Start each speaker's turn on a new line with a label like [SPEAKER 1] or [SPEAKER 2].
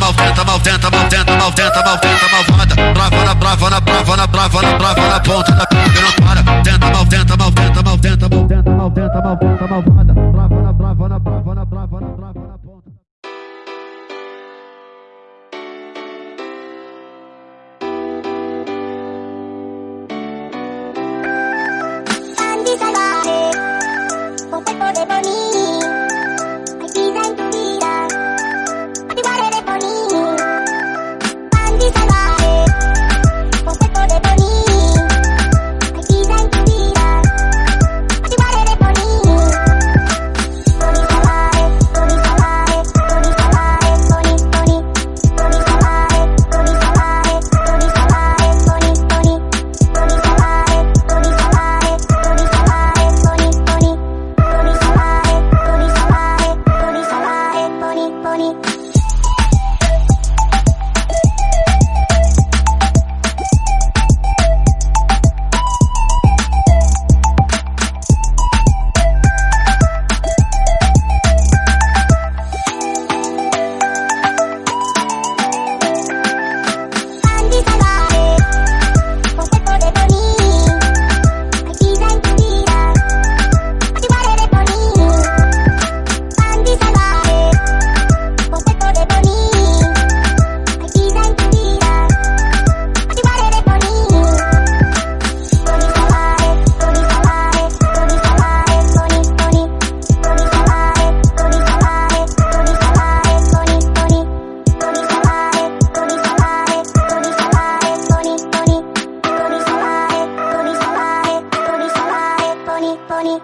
[SPEAKER 1] malventa, malventa, malventa, malventa, malventa, malvada. Brava na brava na brava na brava na brava na ponta da pica não para. Tenta malventa, malventa, malventa, malventa, malventa, malventa, malvada.
[SPEAKER 2] money. に